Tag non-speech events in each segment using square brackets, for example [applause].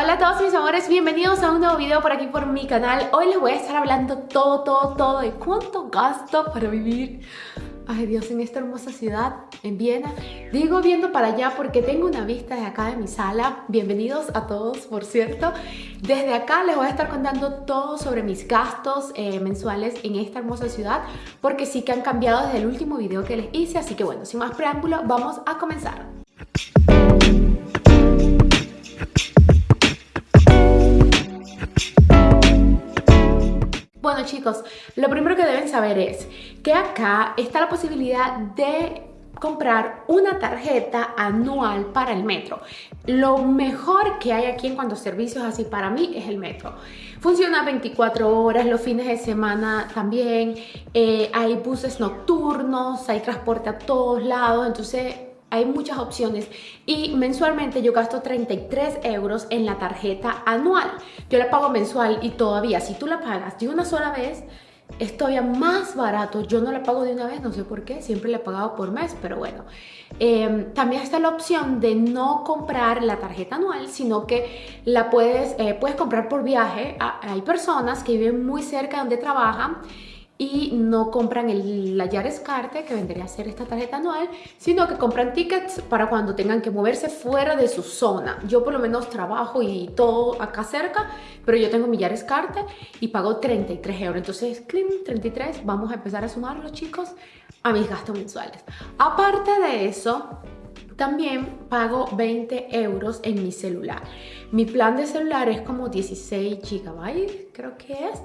Hola a todos mis amores, bienvenidos a un nuevo video por aquí por mi canal. Hoy les voy a estar hablando todo, todo, todo de cuánto gasto para vivir Ay Dios, en esta hermosa ciudad, en Viena. Digo viendo para allá porque tengo una vista de acá de mi sala. Bienvenidos a todos, por cierto. Desde acá les voy a estar contando todo sobre mis gastos eh, mensuales en esta hermosa ciudad Porque sí que han cambiado desde el último video que les hice. Así que bueno, sin más preámbulo, vamos a comenzar chicos, lo primero que deben saber es que acá está la posibilidad de comprar una tarjeta anual para el metro. Lo mejor que hay aquí en cuanto a servicios así para mí es el metro. Funciona 24 horas, los fines de semana también, eh, hay buses nocturnos, hay transporte a todos lados, entonces hay muchas opciones y mensualmente yo gasto 33 euros en la tarjeta anual. Yo la pago mensual y todavía si tú la pagas de una sola vez es todavía más barato. Yo no la pago de una vez, no sé por qué, siempre la he pagado por mes, pero bueno. Em, también está la opción de no comprar la tarjeta anual, sino que la puedes, eh, puedes comprar por viaje. Hay personas que viven muy cerca donde trabajan y no compran el, la Yares Carte, que vendría a ser esta tarjeta anual, sino que compran tickets para cuando tengan que moverse fuera de su zona. Yo por lo menos trabajo y todo acá cerca, pero yo tengo mi Yares Carte y pago 33 euros. Entonces, 33, vamos a empezar a sumarlo, chicos, a mis gastos mensuales. Aparte de eso, también pago 20 euros en mi celular. Mi plan de celular es como 16 gigabytes, creo que es.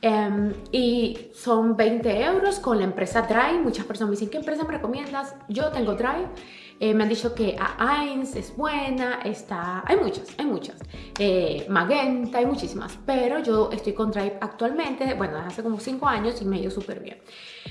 Em, y son 20 euros con la empresa Drive. Muchas personas me dicen, ¿qué empresa me recomiendas? Yo tengo Drive. Eh, me han dicho que A1 es buena, está, hay muchas, hay muchas. Eh, Magenta, hay muchísimas, pero yo estoy con Drive actualmente, bueno, hace como 5 años y me ha ido súper bien.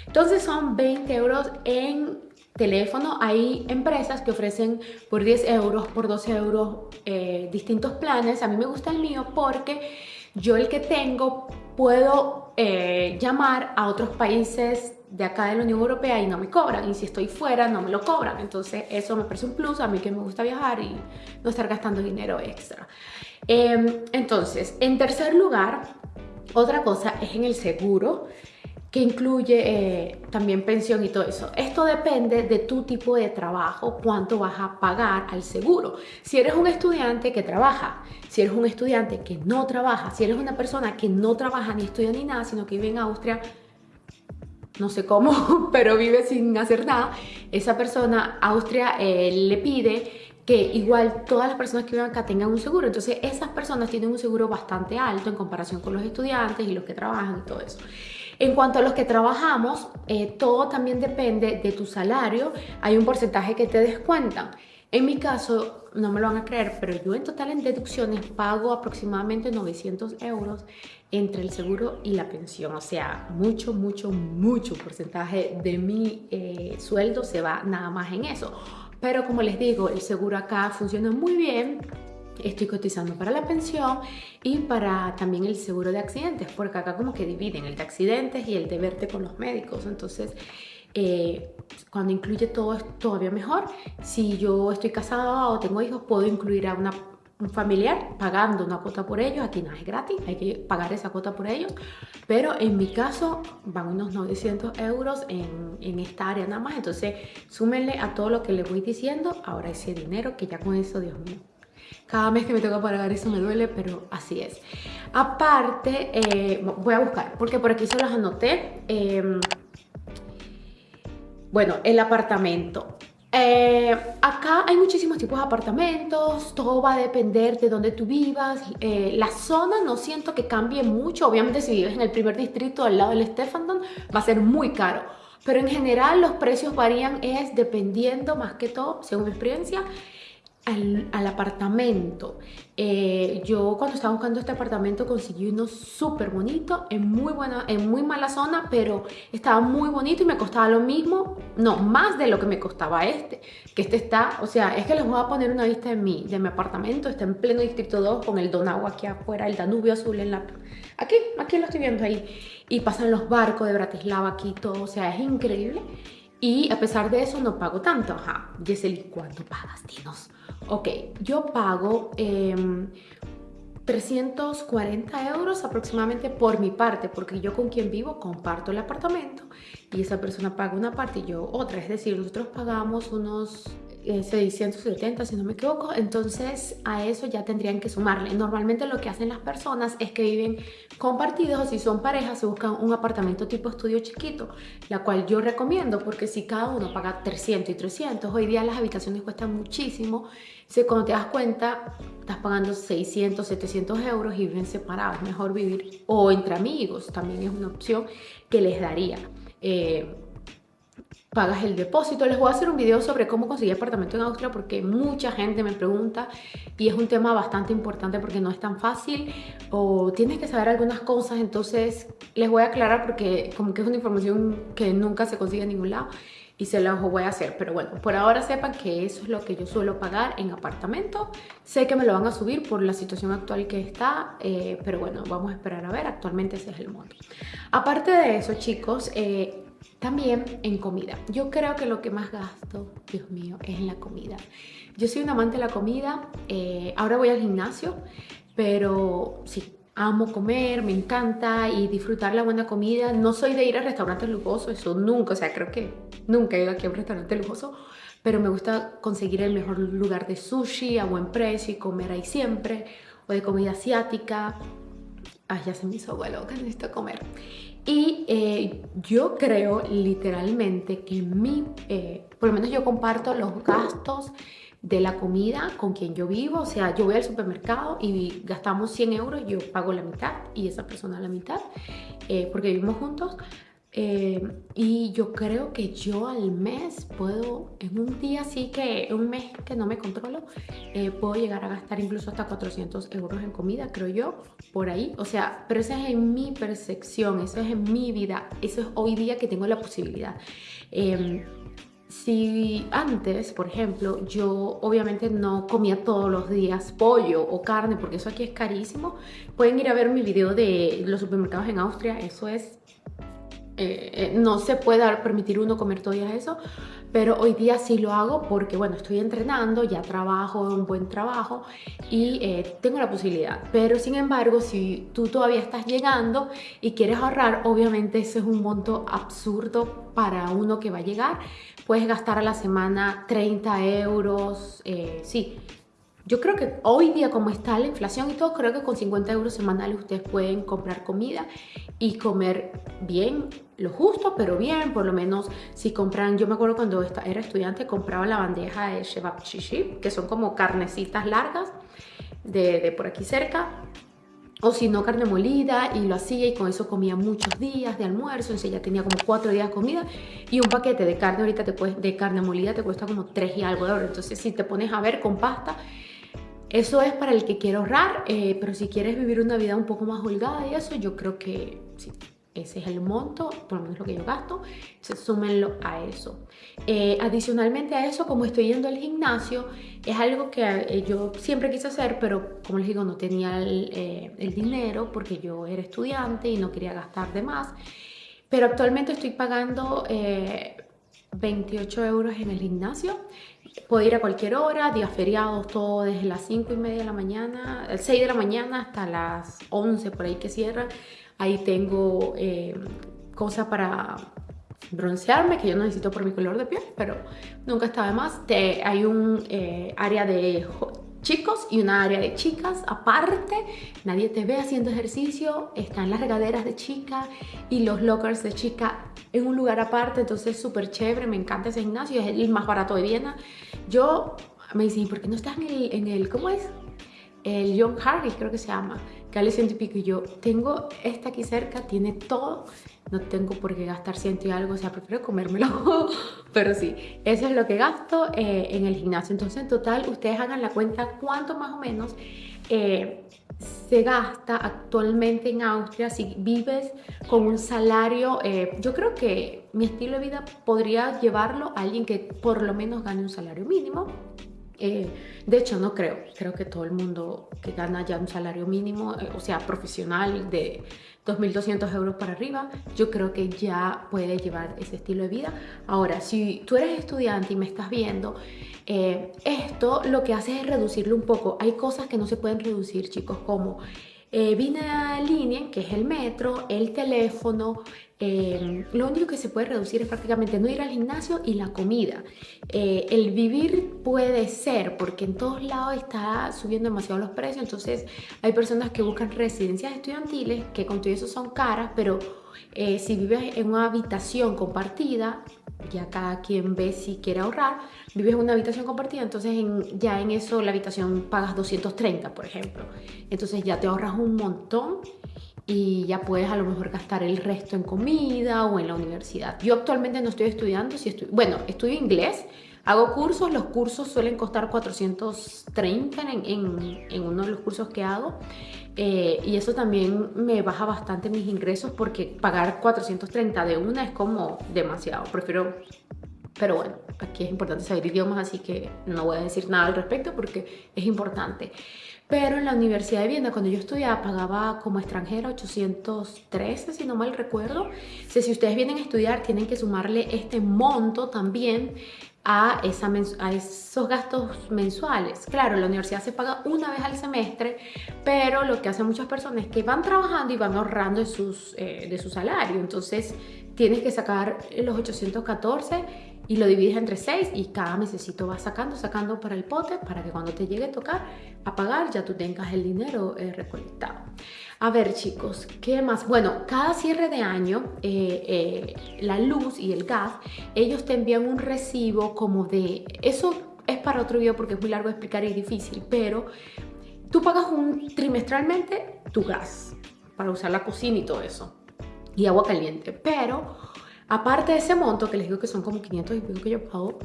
Entonces son 20 euros en teléfono. Hay empresas que ofrecen por 10 euros, por 12 euros eh, distintos planes. A mí me gusta el mío porque yo el que tengo puedo eh, llamar a otros países de acá de la Unión Europea y no me cobran. Y si estoy fuera no me lo cobran. Entonces eso me parece un plus. A mí que me gusta viajar y no estar gastando dinero extra. Em, entonces en tercer lugar otra cosa es en el seguro que incluye eh, también pensión y todo eso. Esto depende de tu tipo de trabajo, cuánto vas a pagar al seguro. Si eres un estudiante que trabaja, si eres un estudiante que no trabaja, si eres una persona que no trabaja ni estudia ni nada, sino que vive en Austria, no sé cómo, [laughs] pero vive sin hacer nada, esa persona, Austria eh, le pide que igual todas las personas que viven acá tengan un seguro. Entonces esas personas tienen un seguro bastante alto en comparación con los estudiantes y los que trabajan y todo eso. En cuanto a los que trabajamos, eh, todo también depende de tu salario. Hay un porcentaje que te descuentan. En mi caso, no me lo van a creer, pero yo en total en deducciones pago aproximadamente 900 euros entre el seguro y la pensión. O sea, mucho, mucho, mucho porcentaje de mi eh, sueldo se va nada más en eso. Pero como les digo, el seguro acá funciona muy bien estoy cotizando para la pensión y para también el seguro de accidentes, porque acá como que dividen el de accidentes y el de verte con los médicos, entonces eh, cuando incluye todo es todavía mejor. Si yo estoy casada o tengo hijos, puedo incluir a una, un familiar pagando una cuota por ellos, aquí no es gratis, hay que pagar esa cuota por ellos, pero en mi caso van unos 900 euros en, en esta área nada más, entonces súmenle a todo lo que les voy diciendo, ahora ese dinero que ya con eso, Dios mío, cada mes que me toca pagar eso me duele, pero así es. Aparte, eh, voy a buscar, porque por aquí se los anoté. Em, bueno, el apartamento. Eh, acá hay muchísimos tipos de apartamentos, todo va a depender de dónde tú vivas. Eh, la zona no siento que cambie mucho. Obviamente si vives en el primer distrito al lado del Stefandon va a ser muy caro. Pero en general los precios varían es dependiendo más que todo, según mi experiencia, al, apartamento. Eh, yo cuando estaba buscando este apartamento conseguí uno súper bonito, en muy, buena, en muy mala zona, pero estaba muy bonito y me costaba lo mismo, no, más de lo que me costaba este. Que este está, o sea, es que les voy a poner una vista de mi, de mi apartamento, está en pleno Distrito 2 con el Donau aquí afuera, el Danubio azul en la... Aquí, aquí lo estoy viendo ahí. Y pasan los barcos de Bratislava aquí, todo, o sea, es increíble. Y a pesar de eso no pago tanto. Ajá, Yeseli, ¿cuánto pagas? Dinos. Ok, yo pago em, 340 euros aproximadamente por mi parte, porque yo con quien vivo comparto el apartamento y esa persona paga una parte y yo otra. Es decir, nosotros pagamos unos 670 si no me equivoco, entonces a eso ya tendrían que sumarle. Normalmente lo que hacen las personas es que viven compartidos o si son parejas se buscan un apartamento tipo estudio chiquito, la cual yo recomiendo porque si cada uno paga 300 y 300, hoy día las habitaciones cuestan muchísimo, si cuando te das cuenta estás pagando 600, 700 euros y viven separados, mejor vivir o entre amigos también es una opción que les daría. Eh, pagas el depósito. Les voy a hacer un video sobre cómo conseguir apartamento en Austria porque mucha gente me pregunta y es un tema bastante importante porque no es tan fácil o tienes que saber algunas cosas, entonces les voy a aclarar porque como que es una información que nunca se consigue en ningún lado y se las voy a hacer. Pero bueno, por ahora sepan que eso es lo que yo suelo pagar en apartamento. Sé que me lo van a subir por la situación actual que está, eh, pero bueno, vamos a esperar a ver. Actualmente ese es el monto. Aparte de eso, chicos, eh, también en comida. Yo creo que lo que más gasto, Dios mío, es en la comida. Yo soy un amante de la comida. Eh, ahora voy al gimnasio, pero sí, amo comer, me encanta y disfrutar la buena comida. No soy de ir a restaurantes lujosos, eso nunca, o sea, creo que nunca he ido aquí a un restaurante lujoso, pero me gusta conseguir el mejor lugar de sushi a buen precio y comer ahí siempre, o de comida asiática. Ay, ya se me hizo agua loca, necesito comer. Y eh, yo creo literalmente que mi, eh, por lo menos yo comparto los gastos de la comida con quien yo vivo, o sea, yo voy al supermercado y gastamos 100 euros, yo pago la mitad y esa persona la mitad, eh, porque vivimos juntos, eh, y yo creo que yo al mes puedo, en un día así que, un mes que no me controlo, eh, puedo llegar a gastar incluso hasta 400 euros en comida, creo yo, por ahí. O sea, pero eso es en mi percepción, eso es en mi vida, eso es hoy día que tengo la posibilidad. Em, si antes, por ejemplo, yo obviamente no comía todos los días pollo o carne, porque eso aquí es carísimo, pueden ir a ver mi video de los supermercados en Austria, eso es eh, eh, no se puede permitir uno comer todo eso, pero hoy día sí lo hago porque, bueno, estoy entrenando, ya trabajo un buen trabajo y eh, tengo la posibilidad. Pero, sin embargo, si tú todavía estás llegando y quieres ahorrar, obviamente ese es un monto absurdo para uno que va a llegar. Puedes gastar a la semana 30 euros, sí, yo creo que hoy día como está la inflación y todo, creo que con 50 euros semanales ustedes pueden comprar comida y comer bien, lo justo, pero bien, por lo menos si compran, yo me acuerdo cuando era estudiante compraba la bandeja de shebab chishi, que son como carnecitas largas de, de por aquí cerca, o si no carne molida y lo hacía y con eso comía muchos días de almuerzo, entonces ya tenía como cuatro días de comida y un paquete de carne ahorita de carne molida te cuesta como tres y algo de oro, entonces si te pones a ver con pasta eso es para el que quiere ahorrar, eh, pero si quieres vivir una vida un poco más holgada y eso, yo creo que sí, ese es el monto, por lo menos lo que yo gasto, súmenlo a eso. Eh, adicionalmente a eso, como estoy yendo al gimnasio, es algo que eh, yo siempre quise hacer, pero como les digo, no tenía el, el dinero porque yo era estudiante y no quería gastar de más. Pero actualmente estoy pagando 28 euros en el gimnasio Puedo ir a cualquier hora, días feriados, todo desde las 5 y media de la mañana, 6 de la mañana hasta las 11 por ahí que cierra. Ahí tengo eh, cosas para broncearme, que yo no necesito por mi color de piel, pero nunca está de más. Hay un eh, área de chicos y una área de chicas aparte. Nadie te ve haciendo ejercicio, están las regaderas de chica y los lockers de chica en un lugar aparte, entonces súper chévere, me encanta ese gimnasio, es el más barato de Viena. Yo me dicen, ¿por qué no estás en el, en el ¿cómo es? El John Harris creo que se llama, que vale y pico. Y yo tengo esta aquí cerca, tiene todo, no tengo por qué gastar ciento y algo, o sea, prefiero comérmelo. [laughs] Pero sí, eso es lo que gasto eh, en el gimnasio. Entonces, en total, ustedes hagan la cuenta cuánto más o menos eh, se gasta actualmente en Austria si vives con un salario. Eh, yo creo que mi estilo de vida podría llevarlo a alguien que por lo menos gane un salario mínimo. de hecho, no creo. Creo que todo el mundo que gana ya un salario mínimo, o sea, profesional de 2.200 euros para arriba, yo creo que ya puedes llevar ese estilo de vida. Ahora, si tú eres estudiante y me estás viendo Eh, esto lo que hace es reducirlo un poco. Hay cosas que no se pueden reducir, chicos, como eh, vina línea, que es el metro, el teléfono, eh, lo único que se puede reducir es prácticamente no ir al gimnasio y la comida. Eh, el vivir puede ser, porque en todos lados está subiendo demasiado los precios, entonces hay personas que buscan residencias estudiantiles, que con todo eso son caras, pero eh, si vives en una habitación compartida, ya cada quien ve si quiere ahorrar, vives en una habitación compartida, entonces ya en eso la habitación pagas 230, por ejemplo. Entonces ya te ahorras un montón y ya puedes a lo mejor gastar el resto en comida o en la universidad. Yo actualmente no estoy estudiando, si estoy, bueno, estudio inglés, hago cursos, los cursos suelen costar 430 en, en, en uno de los cursos que hago eh, y eso también me baja bastante mis ingresos porque pagar 430 de una es como demasiado, prefiero pero bueno, aquí es importante saber idiomas, así que no voy a decir nada al respecto porque es importante. Pero en la Universidad de Viena, cuando yo estudiaba, pagaba como extranjera 813, si no mal recuerdo. si ustedes vienen a estudiar, tienen que sumarle este monto también a, esa a esos gastos mensuales. Claro, la universidad se paga una vez al semestre, pero lo que hacen muchas personas es que van trabajando y van ahorrando de, sus, eh, de su salario. Entonces, tienes que sacar los 814 y lo divides entre 6 y cada mesecito vas sacando, sacando para el pote para que cuando te llegue a tocar a pagar ya tú tengas el dinero eh, recolectado. A ver chicos, ¿qué más? Bueno, cada cierre de año eh, eh, la luz y el gas, ellos te envían un recibo como de... Eso es para otro video porque es muy largo de explicar y difícil, pero tú pagas un trimestralmente tu gas para usar la cocina y todo eso y agua caliente, pero Aparte de ese monto, que les digo que son como 500 y pico que yo pago,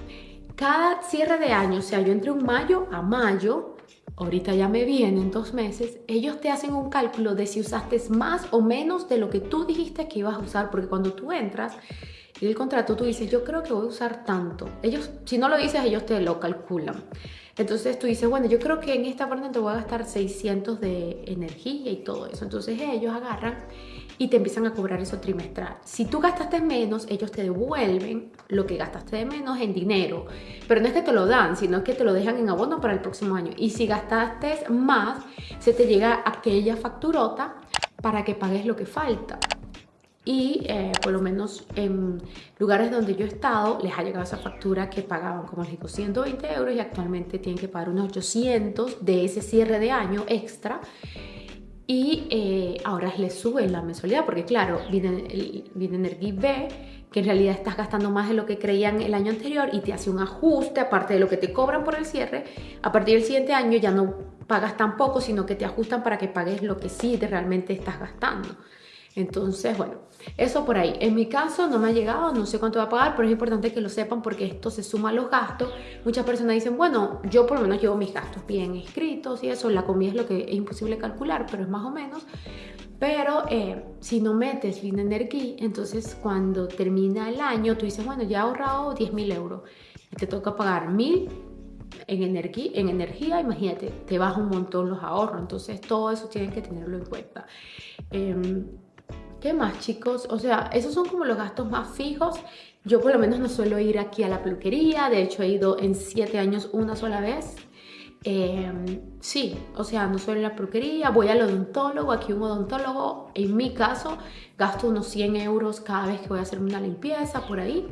cada cierre de año, o sea, yo entre un mayo a mayo, ahorita ya me vienen dos meses, ellos te hacen un cálculo de si usaste más o menos de lo que tú dijiste que ibas a usar, porque cuando tú entras y el contrato tú dices, yo creo que voy a usar tanto. Ellos, si no lo dices, ellos te lo calculan. Entonces tú dices, bueno, yo creo que en esta parte te voy a gastar 600 de energía y todo eso. Entonces ellos agarran y te empiezan a cobrar eso trimestral. Si tú gastaste menos, ellos te devuelven lo que gastaste de menos en dinero. Pero no es que te lo dan, sino que te lo dejan en abono para el próximo año. Y si gastaste más, se te llega aquella facturota para que pagues lo que falta. Y eh, por lo menos en lugares donde yo he estado, les ha llegado esa factura que pagaban, como les digo, 120 euros y actualmente tienen que pagar unos 800 de ese cierre de año extra y eh, ahora les sube la mensualidad porque claro, viene, B que en realidad estás gastando más de lo que creían el año anterior y te hace un ajuste aparte de lo que te cobran por el cierre, a partir del siguiente año ya no pagas tan poco, sino que te ajustan para que pagues lo que sí realmente estás gastando. Entonces, bueno, eso por ahí. En mi caso no me ha llegado, no sé cuánto va a pagar, pero es importante que lo sepan porque esto se suma a los gastos. Muchas personas dicen, bueno, yo por lo menos llevo mis gastos bien escritos y eso, la comida es lo que es imposible calcular, pero es más o menos. Pero eh, si no metes bien energía, entonces cuando termina el año, tú dices, bueno, ya he ahorrado 10 mil euros y te toca pagar mil en energía, en energía, imagínate, te baja un montón los ahorros. Entonces todo eso tienen que tenerlo en cuenta. Em, ¿Qué más, chicos? O sea, esos son como los gastos más fijos. Yo por lo menos no suelo ir aquí a la peluquería. De hecho, he ido en siete años una sola vez. Em, sí, o sea, no suelo ir a la peluquería. Voy al odontólogo. Aquí un odontólogo, en mi caso, gasto unos 100 euros cada vez que voy a hacerme una limpieza por ahí.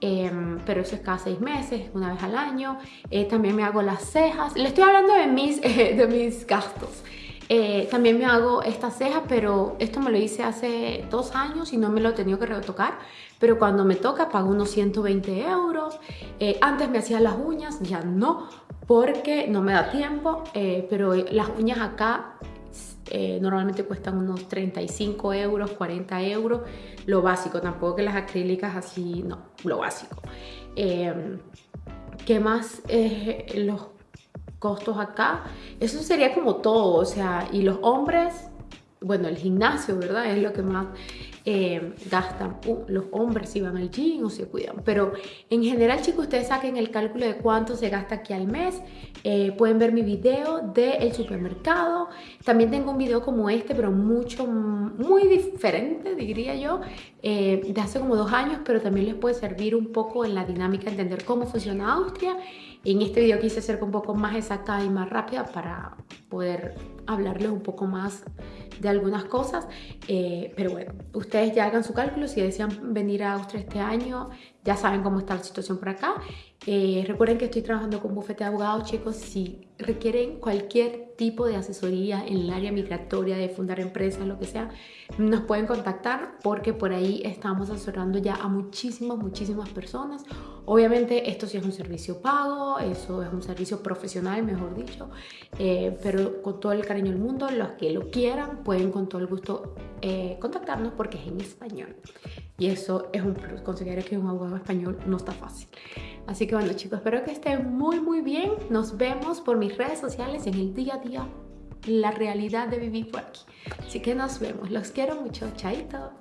Em, pero eso es cada seis meses, una vez al año. Eh, también me hago las cejas. Le estoy hablando de mis, [laughs] de mis gastos. Eh, también me hago esta ceja, pero esto me lo hice hace dos años y no me lo he tenido que retocar. Pero cuando me toca pago unos 120 euros. Eh, antes me hacía las uñas, ya no, porque no me da tiempo. Eh, pero las uñas acá normalmente cuestan unos 35 euros, 40 euros. Lo básico, tampoco que las acrílicas así, no, lo básico. ¿Qué más? los costos acá. Eso sería como todo, o sea, y los hombres, bueno, el gimnasio, ¿verdad? Es lo que más eh, gastan. Uh, los hombres si van al gym o se cuidan. Pero en general, chicos, ustedes saquen el cálculo de cuánto se gasta aquí al mes. Eh, pueden ver mi video del supermercado. También tengo un video como este, pero mucho, muy diferente, diría yo, eh, de hace como dos años, pero también les puede servir un poco en la dinámica, entender cómo funciona Austria En este video quise ser un poco más exacta y más rápida para poder hablarles un poco más de algunas cosas, eh, pero bueno, ustedes ya hagan su cálculo, si desean venir a Austria este año, ya saben cómo está la situación por acá. Eh, recuerden que estoy trabajando con bufete de abogados, chicos, requieren cualquier tipo de asesoría en el área migratoria, de fundar empresas, lo que sea, nos pueden contactar porque por ahí estamos asesorando ya a muchísimas, muchísimas personas. Obviamente esto sí es un servicio pago, eso es un servicio profesional, mejor dicho, eh, pero con todo el cariño del mundo, los que lo quieran pueden con todo el gusto eh, contactarnos porque es en español. Y eso es un plus, conseguir que un abogado español no está fácil. Así que bueno chicos, espero que estén muy muy bien. Nos vemos por mis redes sociales en el día a día, la realidad de vivir por aquí. Así que nos vemos, los quiero mucho, chaito.